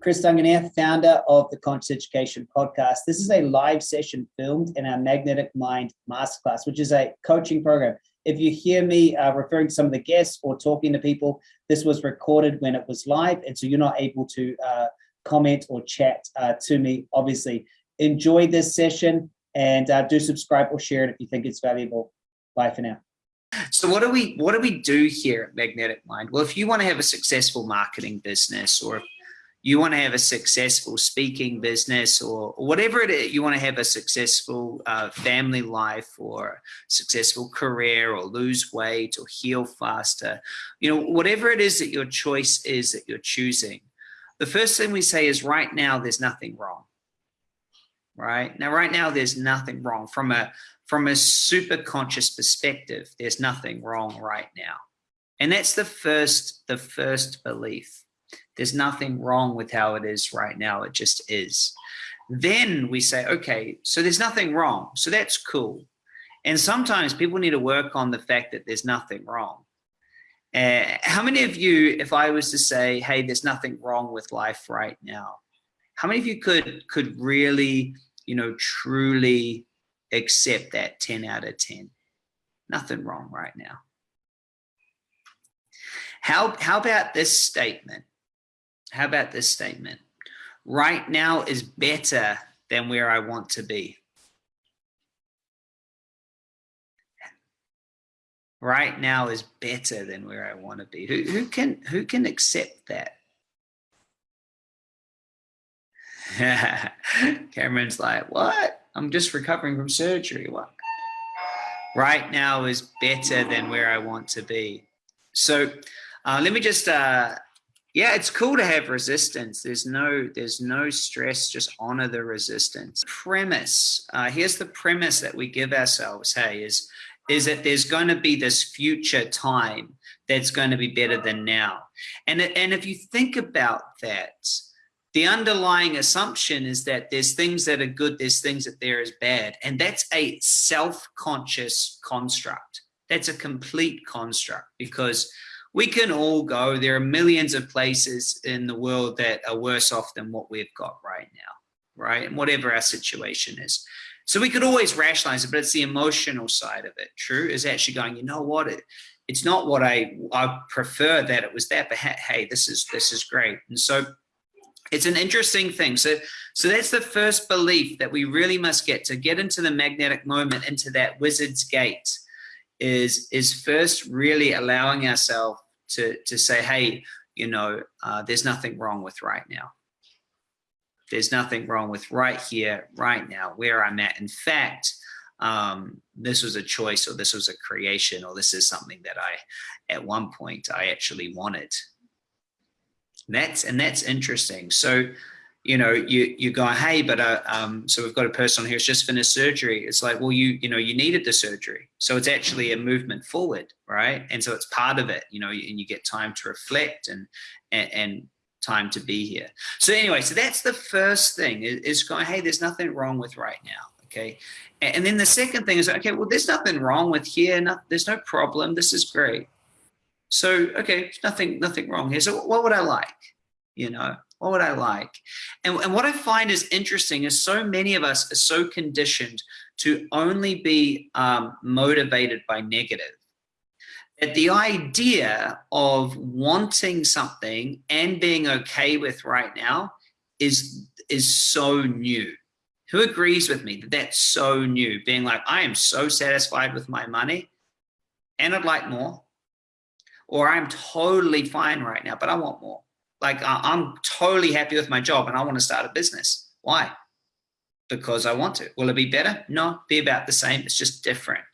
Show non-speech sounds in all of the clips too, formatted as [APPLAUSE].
Chris Duncan here, founder of the Conscious Education Podcast. This is a live session filmed in our Magnetic Mind Masterclass, which is a coaching program. If you hear me uh, referring to some of the guests or talking to people, this was recorded when it was live, and so you're not able to uh, comment or chat uh, to me, obviously. Enjoy this session and uh, do subscribe or share it if you think it's valuable. Bye for now. So what do we what do we do here at Magnetic Mind? Well, if you want to have a successful marketing business or you want to have a successful speaking business or, whatever it is, you want to have a successful uh, family life or successful career or lose weight or heal faster, you know, whatever it is that your choice is that you're choosing, the first thing we say is right now, there's nothing wrong. Right now, right now, there's nothing wrong from a from a super conscious perspective. There's nothing wrong right now, and that's the first the first belief there's nothing wrong with how it is right now. It just is. Then we say, okay, so there's nothing wrong. So that's cool. And sometimes people need to work on the fact that there's nothing wrong. Uh, how many of you, if I was to say, hey, there's nothing wrong with life right now, how many of you could could really, you know, truly accept that 10 out of 10? Nothing wrong right now. How, how about this statement? How about this statement? Right now is better than where I want to be. Right now is better than where I want to be. Who, who can who can accept that? [LAUGHS] Cameron's like, what? I'm just recovering from surgery. What? Right now is better than where I want to be. So uh, let me just uh, yeah, it's cool to have resistance. There's no, there's no stress. Just honor the resistance. Premise. Uh, here's the premise that we give ourselves. Hey, is is that there's going to be this future time that's going to be better than now. And and if you think about that, the underlying assumption is that there's things that are good, there's things that there is bad, and that's a self-conscious construct. That's a complete construct because we can all go. There are millions of places in the world that are worse off than what we've got right now, right? And whatever our situation is. So we could always rationalize it, but it's the emotional side of it. True is actually going, you know what? It, it's not what I, I prefer that it was that, but hey, this is, this is great. And so it's an interesting thing. So, so that's the first belief that we really must get to get into the magnetic moment, into that wizard's gate is, is first really allowing ourselves to, to say, hey, you know, uh, there's nothing wrong with right now. There's nothing wrong with right here, right now, where I'm at. In fact, um, this was a choice or this was a creation or this is something that I, at one point, I actually wanted. And that's, and that's interesting. So, you know, you you go, hey, but uh, um, so we've got a person here who's just finished surgery. It's like, well, you you know, you needed the surgery, so it's actually a movement forward, right? And so it's part of it, you know, and you get time to reflect and and, and time to be here. So anyway, so that's the first thing is going, hey, there's nothing wrong with right now, okay? And then the second thing is, okay, well, there's nothing wrong with here. No, there's no problem. This is great. So okay, nothing nothing wrong here. So what would I like? You know, what would I like? And, and what I find is interesting is so many of us are so conditioned to only be um, motivated by negative. That the idea of wanting something and being okay with right now is, is so new. Who agrees with me that that's so new? Being like, I am so satisfied with my money and I'd like more. Or I'm totally fine right now, but I want more like I'm totally happy with my job and I want to start a business. Why? Because I want to. Will it be better? No, be about the same. It's just different.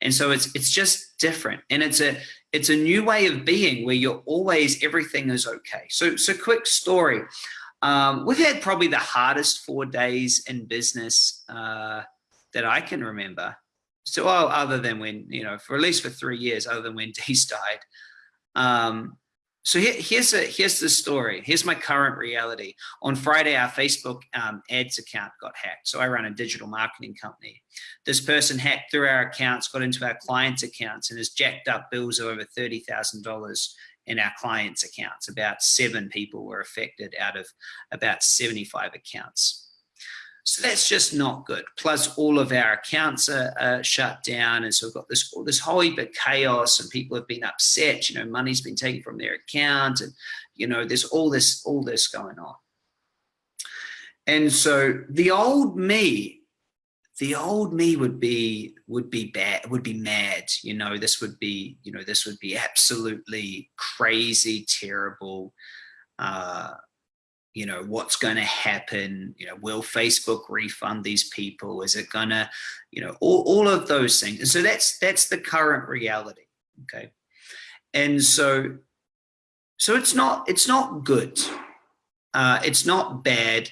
And so it's it's just different. And it's a it's a new way of being where you're always everything is okay. So so quick story. Um, we've had probably the hardest four days in business uh, that I can remember. So well, other than when, you know, for at least for three years, other than when [LAUGHS] Dee's died. Um, so here, here's a here's the story. Here's my current reality. On Friday, our Facebook um, ads account got hacked. So I run a digital marketing company. This person hacked through our accounts, got into our clients' accounts, and has jacked up bills of over thirty thousand dollars in our clients' accounts. About seven people were affected out of about seventy-five accounts. So that's just not good. Plus all of our accounts are, shut down. And so we've got this, this whole heap of chaos and people have been upset, you know, money's been taken from their account and, you know, there's all this, all this going on. And so the old me, the old me would be, would be bad, would be mad. You know, this would be, you know, this would be absolutely crazy, terrible, uh, you know what's going to happen you know will facebook refund these people? Is it gonna you know all, all of those things. And so that's that's the current reality okay? And so so it's not it's not good. Uh it's not bad.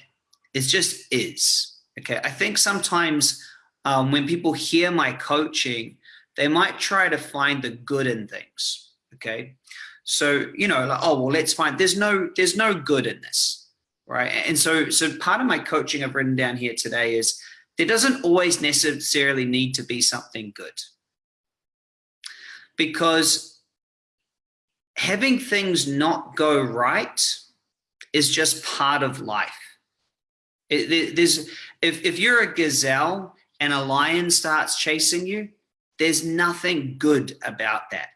It just is okay? I think sometimes um when people hear my coaching they might try to find the good in things okay? So you know like oh well let's find there's no there's no good in this right? And so, so part of my coaching I've written down here today is there doesn't always necessarily need to be something good. Because having things not go right is just part of life. It, there's, if, if you're a gazelle and a lion starts chasing you, there's nothing good about that.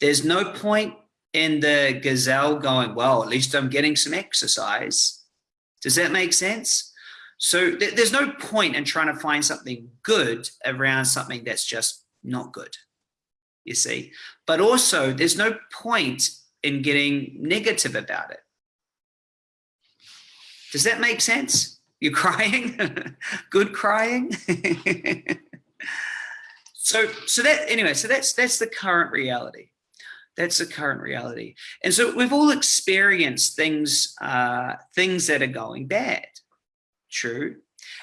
There's no point in the gazelle going, well, at least I'm getting some exercise. Does that make sense? So th there's no point in trying to find something good around something that's just not good, you see. But also there's no point in getting negative about it. Does that make sense? You're crying? [LAUGHS] good crying? [LAUGHS] so so that anyway, so that's that's the current reality. That's the current reality. And so we've all experienced things, uh, things that are going bad. True.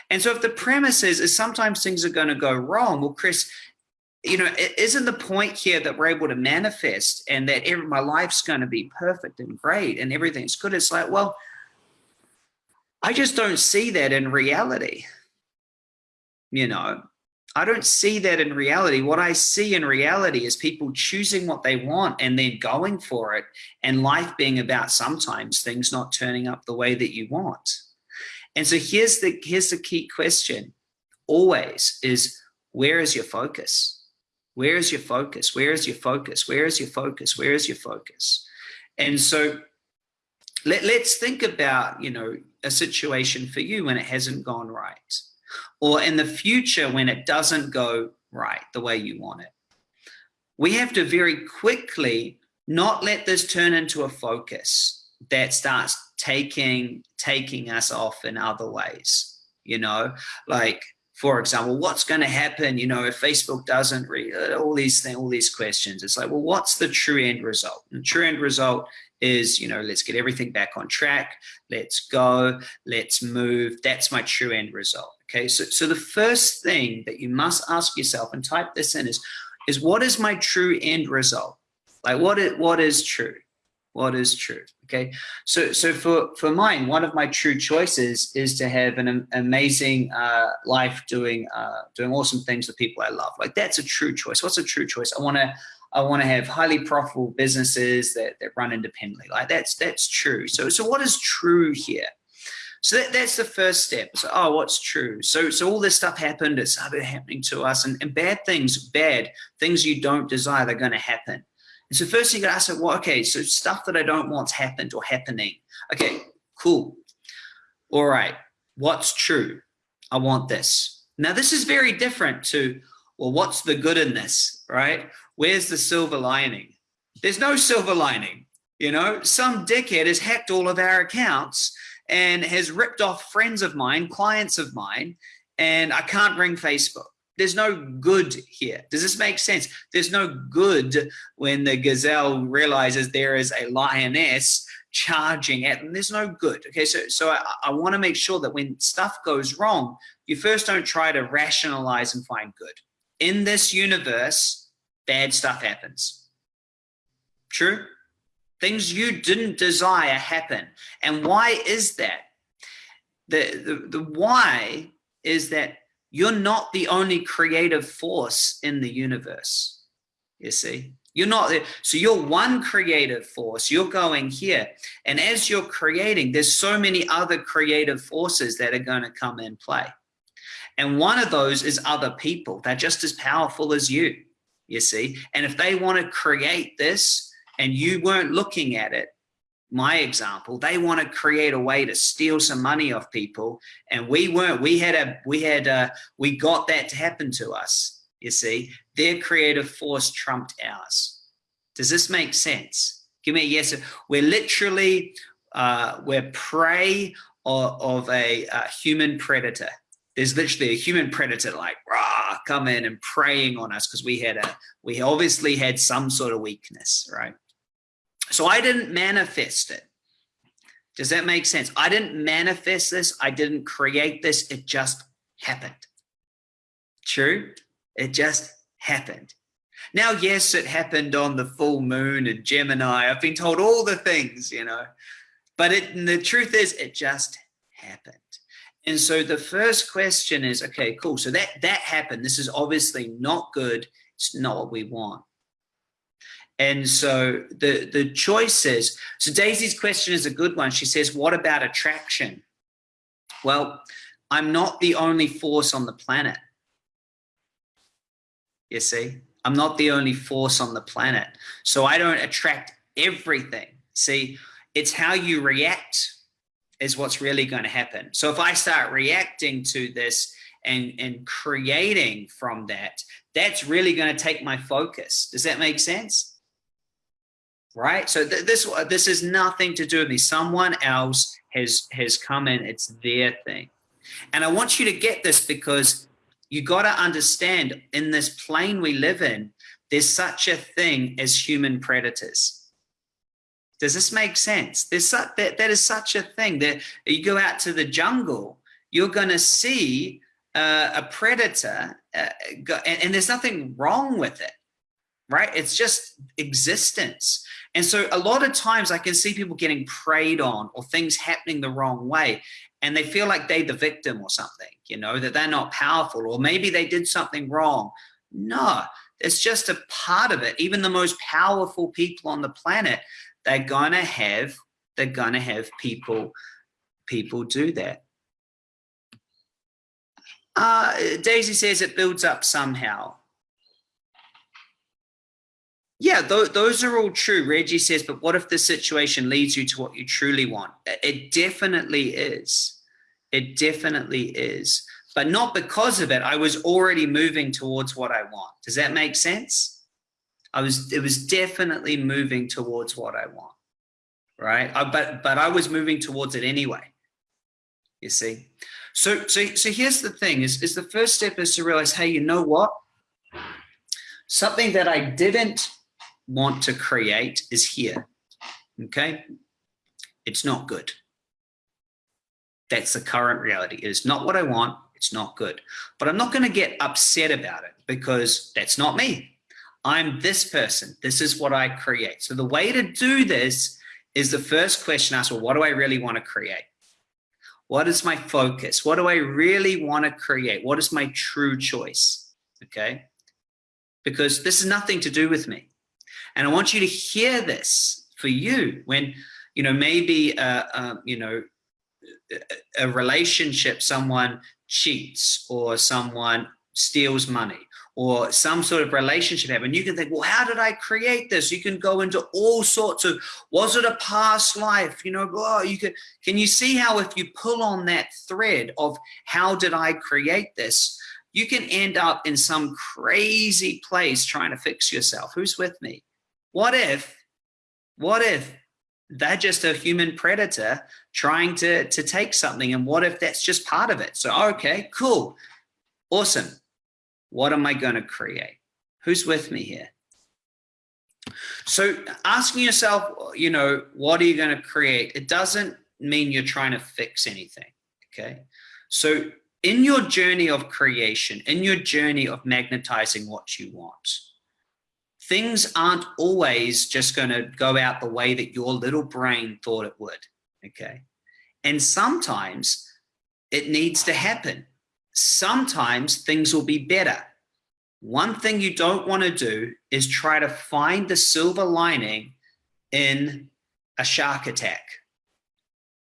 And so if the premise is, is sometimes things are going to go wrong, well, Chris, you know, isn't the point here that we're able to manifest and that every, my life's going to be perfect and great and everything's good? It's like, well, I just don't see that in reality. You know, I don't see that in reality. What I see in reality is people choosing what they want and then going for it and life being about sometimes things not turning up the way that you want. And so here's the, here's the key question always is where is your focus? Where is your focus? Where is your focus? Where is your focus? Where is your focus? And so let, let's think about, you know, a situation for you when it hasn't gone right or in the future when it doesn't go right the way you want it. We have to very quickly not let this turn into a focus that starts taking taking us off in other ways you know? Like for example what's going to happen you know if facebook doesn't read all these things all these questions. It's like well what's the true end result? And the true end result is you know let's get everything back on track let's go let's move that's my true end result Okay, so, so the first thing that you must ask yourself and type this in is, is what is my true end result? Like what is, what is true? What is true? Okay, so so for for mine, one of my true choices is to have an amazing uh, life doing uh, doing awesome things with people I love. Like that's a true choice. What's a true choice? I want to I want to have highly profitable businesses that that run independently. Like that's that's true. So so what is true here? So that, that's the first step. So, oh, what's true? So, so all this stuff happened. It started happening to us, and, and bad things, bad things you don't desire, they're going to happen. And so first you got to ask, well, okay, so stuff that I don't want's happened or happening. Okay, cool. All right, what's true? I want this. Now this is very different to, well, what's the good in this, right? Where's the silver lining? There's no silver lining. You know, some dickhead has hacked all of our accounts and has ripped off friends of mine, clients of mine, and I can't ring Facebook. There's no good here. Does this make sense? There's no good when the gazelle realizes there is a lioness charging at them. There's no good. Okay, so so I, I want to make sure that when stuff goes wrong, you first don't try to rationalize and find good. In this universe, bad stuff happens. True? Things you didn't desire happen. And why is that? The, the, the why is that you're not the only creative force in the universe. You see, you're not there. So you're one creative force. You're going here. And as you're creating, there's so many other creative forces that are going to come in play. And one of those is other people. They're just as powerful as you, you see. And if they want to create this, and you weren't looking at it, my example, they want to create a way to steal some money off people. And we weren't, we had a, we had a, we got that to happen to us. You see, their creative force trumped ours. Does this make sense? Give me a yes. We're literally, uh, we're prey of, of a, a human predator. There's literally a human predator like rah, come in and preying on us because we had a, we obviously had some sort of weakness, right? So I didn't manifest it. Does that make sense? I didn't manifest this. I didn't create this. It just happened. True? It just happened. Now, yes, it happened on the full moon and Gemini. I've been told all the things, you know, but it, the truth is it just happened. And so the first question is, okay, cool. So that, that happened. This is obviously not good. It's not what we want. And so the, the choice is, so Daisy's question is a good one. She says, what about attraction? Well, I'm not the only force on the planet. You see, I'm not the only force on the planet. So I don't attract everything. See, it's how you react is what's really going to happen. So if I start reacting to this and, and creating from that, that's really going to take my focus. Does that make sense? right? So th this this is nothing to do with me. Someone else has has come in. It's their thing, and I want you to get this because you got to understand in this plane we live in, there's such a thing as human predators. Does this make sense? There's such, that that is such a thing that you go out to the jungle, you're going to see uh, a predator, uh, go, and, and there's nothing wrong with it right? It's just existence. And so a lot of times I can see people getting preyed on or things happening the wrong way. And they feel like they're the victim or something, you know, that they're not powerful or maybe they did something wrong. No, it's just a part of it. Even the most powerful people on the planet, they're gonna have, they're gonna have people, people do that. Uh, Daisy says it builds up somehow yeah, th those are all true. Reggie says, but what if the situation leads you to what you truly want? It definitely is. It definitely is. But not because of it. I was already moving towards what I want. Does that make sense? I was, it was definitely moving towards what I want. Right. I, but, but I was moving towards it anyway. You see? So, so, so here's the thing is, is the first step is to realize, hey, you know what? Something that I didn't want to create is here. Okay. It's not good. That's the current reality. It is not what I want. It's not good. But I'm not going to get upset about it because that's not me. I'm this person. This is what I create. So the way to do this is the first question asked, well, what do I really want to create? What is my focus? What do I really want to create? What is my true choice? Okay. Because this is nothing to do with me. And I want you to hear this for you when, you know, maybe, uh, uh, you know, a relationship, someone cheats or someone steals money or some sort of relationship happen, you can think, well, how did I create this? You can go into all sorts of, was it a past life? You know, oh, you can, can you see how if you pull on that thread of how did I create this, you can end up in some crazy place trying to fix yourself. Who's with me? What if, what if they're just a human predator trying to, to take something? And what if that's just part of it? So, okay, cool, awesome. What am I going to create? Who's with me here? So asking yourself, you know, what are you going to create? It doesn't mean you're trying to fix anything. Okay. So in your journey of creation, in your journey of magnetizing what you want, things aren't always just going to go out the way that your little brain thought it would. Okay. And sometimes it needs to happen. Sometimes things will be better. One thing you don't want to do is try to find the silver lining in a shark attack.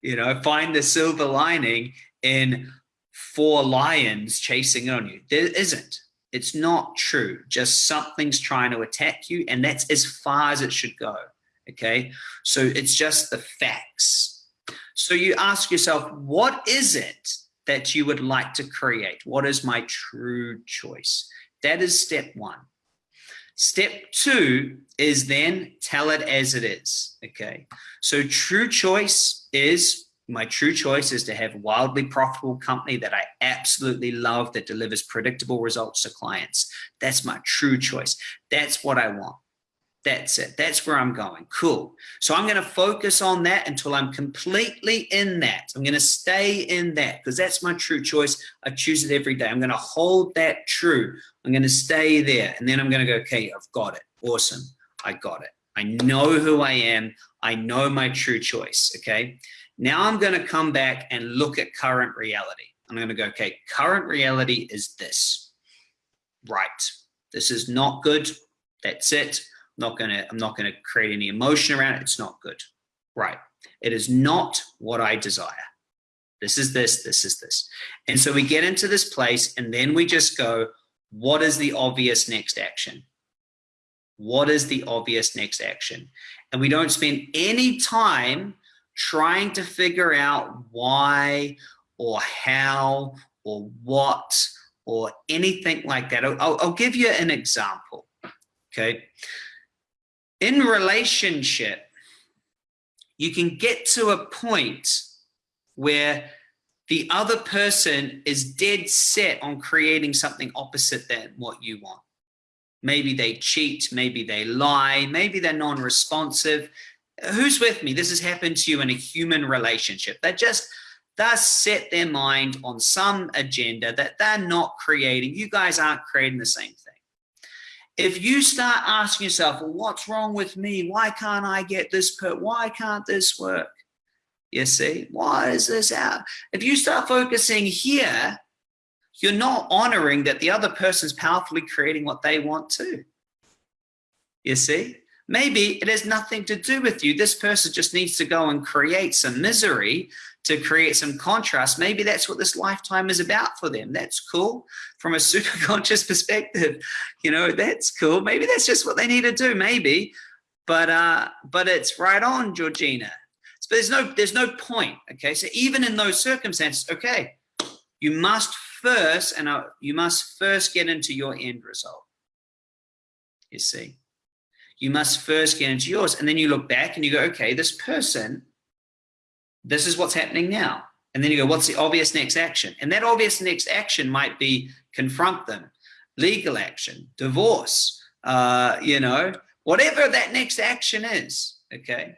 You know, find the silver lining in four lions chasing on you. There isn't. It's not true. Just something's trying to attack you, and that's as far as it should go. Okay. So it's just the facts. So you ask yourself, what is it that you would like to create? What is my true choice? That is step one. Step two is then tell it as it is. Okay. So true choice is my true choice is to have a wildly profitable company that I absolutely love that delivers predictable results to clients. That's my true choice. That's what I want. That's it. That's where I'm going. Cool. So I'm going to focus on that until I'm completely in that. I'm going to stay in that because that's my true choice. I choose it every day. I'm going to hold that true. I'm going to stay there. And then I'm going to go, okay, I've got it. Awesome. I got it. I know who I am. I know my true choice. Okay. Now I'm going to come back and look at current reality. I'm going to go, okay, current reality is this. Right. This is not good. That's it. Not going to, I'm not going to create any emotion around it. It's not good. Right. It is not what I desire. This is this, this is this. And so we get into this place and then we just go, what is the obvious next action? What is the obvious next action? And we don't spend any time trying to figure out why or how or what or anything like that. I'll, I'll give you an example, okay? In relationship, you can get to a point where the other person is dead set on creating something opposite than what you want. Maybe they cheat, maybe they lie, maybe they're non-responsive, who's with me? This has happened to you in a human relationship. They just thus set their mind on some agenda that they're not creating. You guys aren't creating the same thing. If you start asking yourself, well, what's wrong with me? Why can't I get this put? why can't this work? You see, why is this out? If you start focusing here, you're not honoring that the other person's powerfully creating what they want to. You see? Maybe it has nothing to do with you. This person just needs to go and create some misery to create some contrast. Maybe that's what this lifetime is about for them. That's cool from a [LAUGHS] super conscious perspective. You know, that's cool. Maybe that's just what they need to do. Maybe, but uh, but it's right on, Georgina. But there's no there's no point. Okay, so even in those circumstances, okay, you must first and uh, you must first get into your end result. You see. You must first get into yours. And then you look back and you go, okay, this person, this is what's happening now. And then you go, what's the obvious next action? And that obvious next action might be confront them, legal action, divorce, uh, you know, whatever that next action is, okay?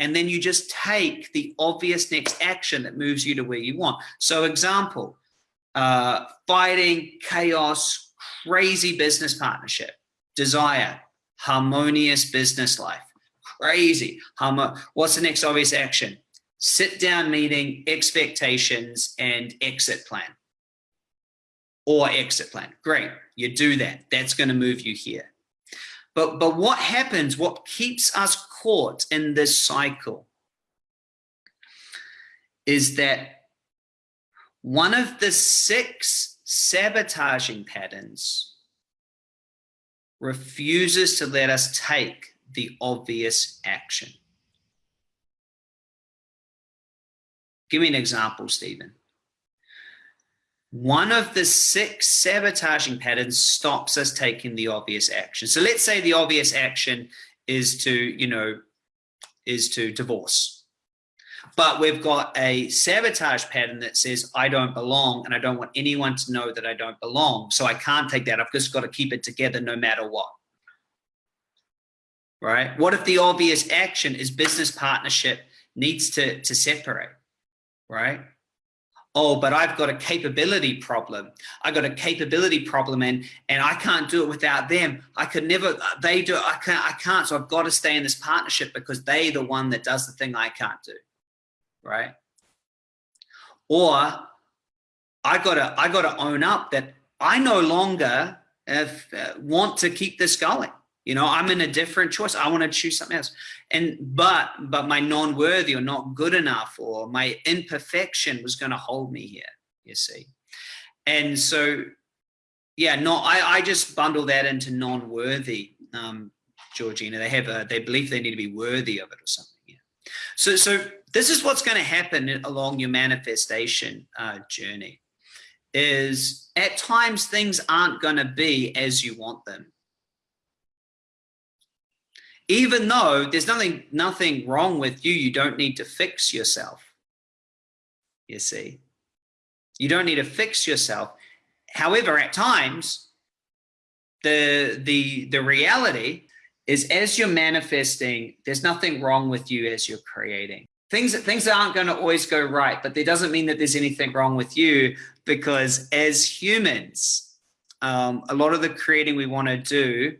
And then you just take the obvious next action that moves you to where you want. So example, uh, fighting, chaos, crazy business partnership, desire, harmonious business life. Crazy. What's the next obvious action? Sit down meeting, expectations, and exit plan. Or exit plan. Great. You do that. That's going to move you here. But, but what happens, what keeps us caught in this cycle is that one of the six sabotaging patterns refuses to let us take the obvious action. Give me an example, Stephen. One of the six sabotaging patterns stops us taking the obvious action. So let's say the obvious action is to, you know, is to divorce but we've got a sabotage pattern that says I don't belong and I don't want anyone to know that I don't belong. So I can't take that. I've just got to keep it together no matter what. Right? What if the obvious action is business partnership needs to, to separate? Right? oh, but I've got a capability problem. I got a capability problem and, and I can't do it without them. I could never, uh, they do, I can't, I can't. So I've got to stay in this partnership because they the one that does the thing I can't do. Right. Or I gotta, I gotta own up that I no longer uh, want to keep this going. You know, I'm in a different choice. I want to choose something else. And but but my non-worthy or not good enough or my imperfection was going to hold me here, you see. And so yeah, no, I, I just bundle that into non-worthy, um, Georgina. They have a they believe they need to be worthy of it or something. Yeah. So so this is what's going to happen along your manifestation uh, journey is at times things aren't going to be as you want them. Even though there's nothing nothing wrong with you you don't need to fix yourself you see. You don't need to fix yourself. However at times the the the reality is as you're manifesting there's nothing wrong with you as you're creating things things aren't going to always go right but there doesn't mean that there's anything wrong with you because as humans um, a lot of the creating we want to do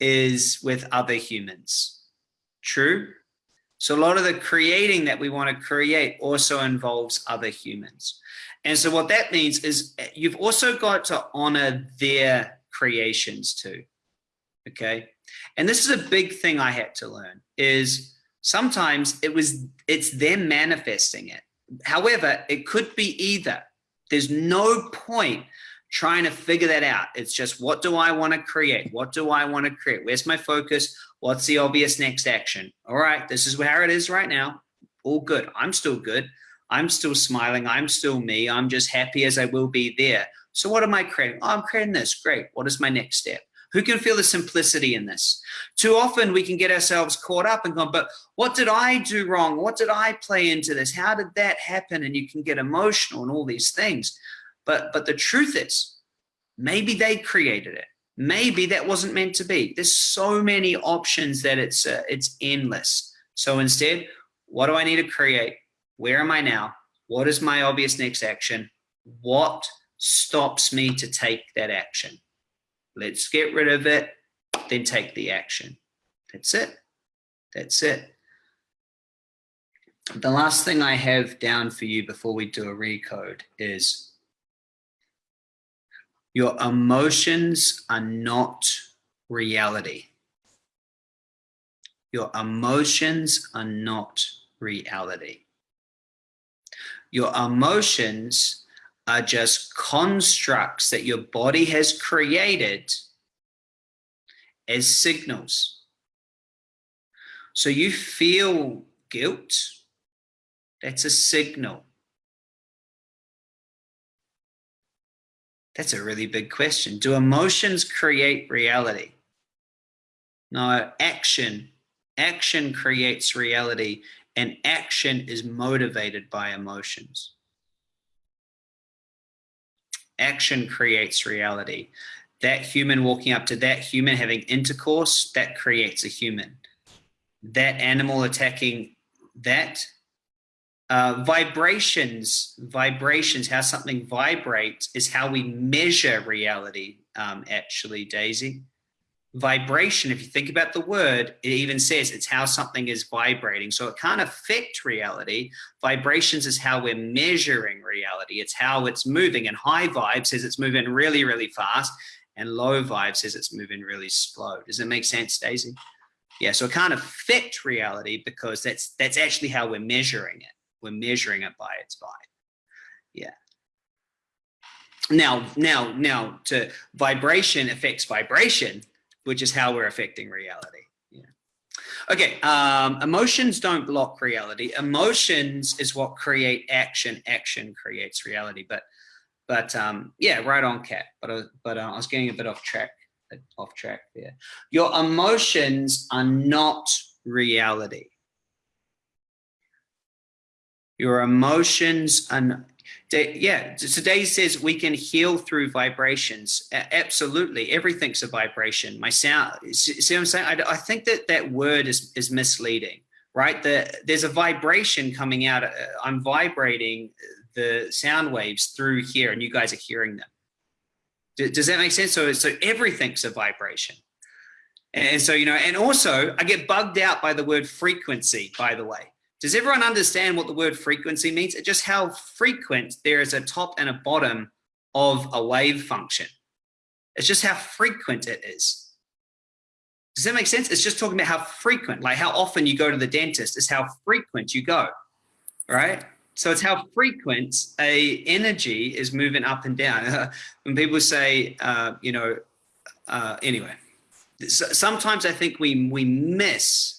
is with other humans. True? So a lot of the creating that we want to create also involves other humans. And so what that means is you've also got to honor their creations too. Okay. And this is a big thing I had to learn is sometimes it was, it's them manifesting it. However, it could be either. There's no point trying to figure that out. It's just what do I want to create? What do I want to create? Where's my focus? What's the obvious next action? All right, this is where it is right now. All good. I'm still good. I'm still smiling. I'm still me. I'm just happy as I will be there. So what am I creating? Oh, I'm creating this. Great. What is my next step? Who can feel the simplicity in this? Too often we can get ourselves caught up and go, but what did I do wrong? What did I play into this? How did that happen? And you can get emotional and all these things. But, but the truth is, maybe they created it. Maybe that wasn't meant to be. There's so many options that it's, uh, it's endless. So instead, what do I need to create? Where am I now? What is my obvious next action? What stops me to take that action? Let's get rid of it, then take the action. That's it. That's it. The last thing I have down for you before we do a recode is your emotions are not reality. Your emotions are not reality. Your emotions are just constructs that your body has created as signals. So you feel guilt, that's a signal. That's a really big question. Do emotions create reality? No, action. Action creates reality and action is motivated by emotions. Action creates reality. That human walking up to that human having intercourse, that creates a human. That animal attacking that uh, vibrations, vibrations, how something vibrates is how we measure reality, um, actually, Daisy. Vibration, if you think about the word, it even says it's how something is vibrating. So it can't affect reality. Vibrations is how we're measuring reality. It's how it's moving. And high vibe says it's moving really, really fast. And low vibe says it's moving really slow. Does it make sense, Daisy? Yeah, so it can't affect reality because that's that's actually how we're measuring it we're measuring it by its vibe. Yeah. Now, now, now to vibration affects vibration, which is how we're affecting reality. Okay. Um, emotions don't block reality. Emotions is what create action. Action creates reality. But, but um, yeah, right on, Cat. But uh, but uh, I was getting a bit off track. Off track there. Your emotions are not reality your emotions and yeah Daisy says we can heal through vibrations absolutely everything's a vibration my sound see what i'm saying i, I think that that word is is misleading right the, there's a vibration coming out uh, i'm vibrating the sound waves through here and you guys are hearing them. Does that make sense? So, so everything's a vibration. And so, you know, and also I get bugged out by the word frequency, by the way. Does everyone understand what the word frequency means? It's just how frequent there is a top and a bottom of a wave function. It's just how frequent it is. Does that make sense? It's just talking about how frequent, like how often you go to the dentist is how frequent you go, right? So it's how frequent a energy is moving up and down. [LAUGHS] when people say, uh, you know, uh, anyway, sometimes I think we we miss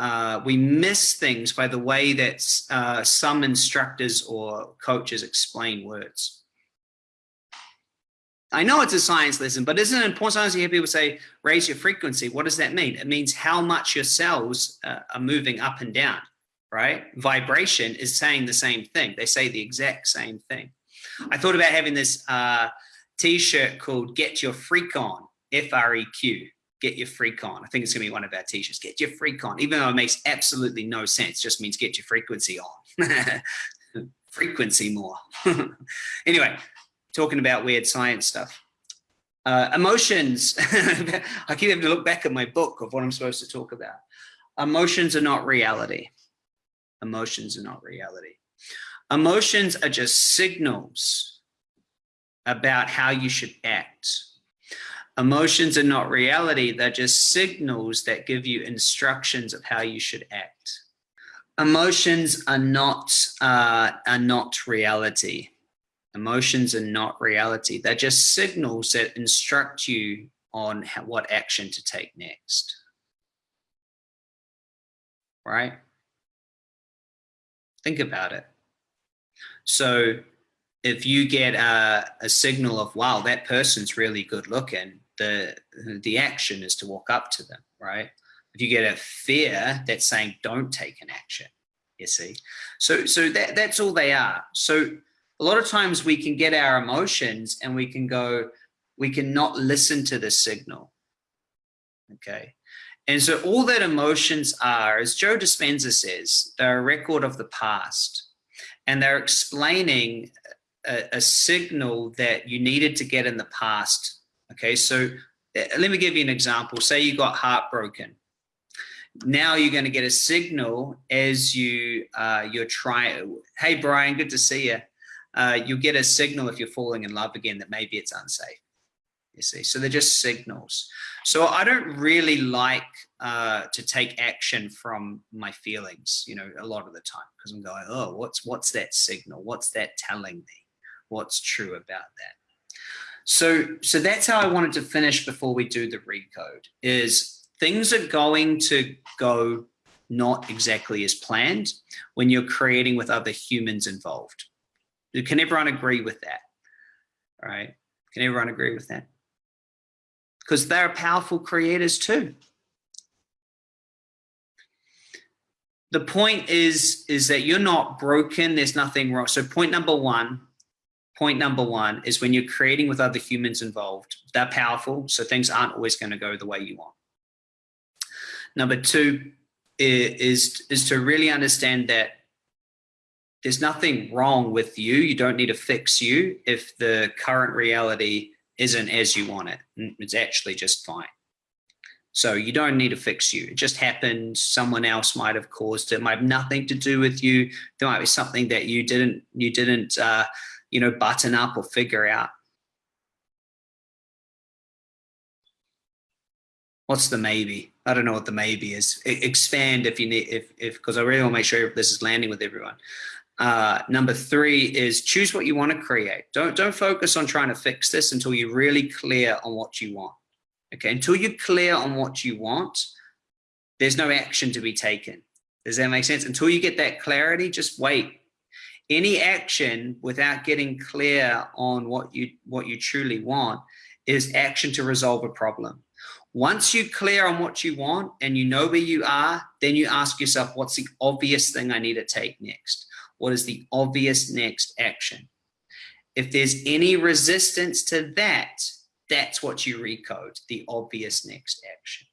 uh, we miss things by the way that uh, some instructors or coaches explain words. I know it's a science lesson, but isn't it important sometimes you hear people say, raise your frequency? What does that mean? It means how much your cells uh, are moving up and down, right? Vibration is saying the same thing. They say the exact same thing. I thought about having this uh, t-shirt called Get Your Freak On, F-R-E-Q, Get Your Freak On. I think it's gonna be one of our t-shirts, Get Your Freak On, even though it makes absolutely no sense, just means get your frequency on. [LAUGHS] frequency more. [LAUGHS] anyway, talking about weird science stuff. Uh, emotions, [LAUGHS] I keep having to look back at my book of what I'm supposed to talk about. Emotions are not reality. Emotions are not reality. Emotions are just signals about how you should act. Emotions are not reality. They're just signals that give you instructions of how you should act. Emotions are not, uh, are not reality. Emotions are not reality. They're just signals that instruct you on how, what action to take next. Right? Think about it. So if you get a, a signal of, wow, that person's really good looking, the, the action is to walk up to them, right? If you get a fear that's saying, don't take an action, you see? So, so that, that's all they are. So a lot of times we can get our emotions and we can go, we can not listen to the signal. Okay. And so all that emotions are, as Joe Dispenza says, they're a record of the past. And they're explaining a, a signal that you needed to get in the past. Okay. So eh, let me give you an example. Say you got heartbroken. Now you're going to get a signal as you uh, you're trying. Hey Brian, good to see you uh, you get a signal if you're falling in love again that maybe it's unsafe. You see, so they're just signals. So I don't really like uh, to take action from my feelings, you know, a lot of the time because I'm going, oh, what's what's that signal? What's that telling me? What's true about that? So, so that's how I wanted to finish before we do the recode is things are going to go not exactly as planned when you're creating with other humans involved. Can everyone agree with that? All right. Can everyone agree with that? Because they're powerful creators too. The point is, is that you're not broken. There's nothing wrong. So point number one, point number one is when you're creating with other humans involved, they're powerful. So things aren't always going to go the way you want. Number two is, is to really understand that there's nothing wrong with you. You don't need to fix you if the current reality isn't as you want it. It's actually just fine. So you don't need to fix you. It just happened. Someone else might have caused it. it might have nothing to do with you. There might be something that you didn't, you didn't, uh, you know, button up or figure out. What's the maybe? I don't know what the maybe is. expand if you need, if, if, because I really want to make sure this is landing with everyone. Uh, number three is choose what you want to create. Don't, don't focus on trying to fix this until you're really clear on what you want. Okay, until you're clear on what you want, there's no action to be taken. Does that make sense? Until you get that clarity, just wait. Any action without getting clear on what you what you truly want is action to resolve a problem. Once you're clear on what you want and you know where you are, then you ask yourself, what's the obvious thing I need to take next? What is the obvious next action? If there's any resistance to that, that's what you recode, the obvious next action.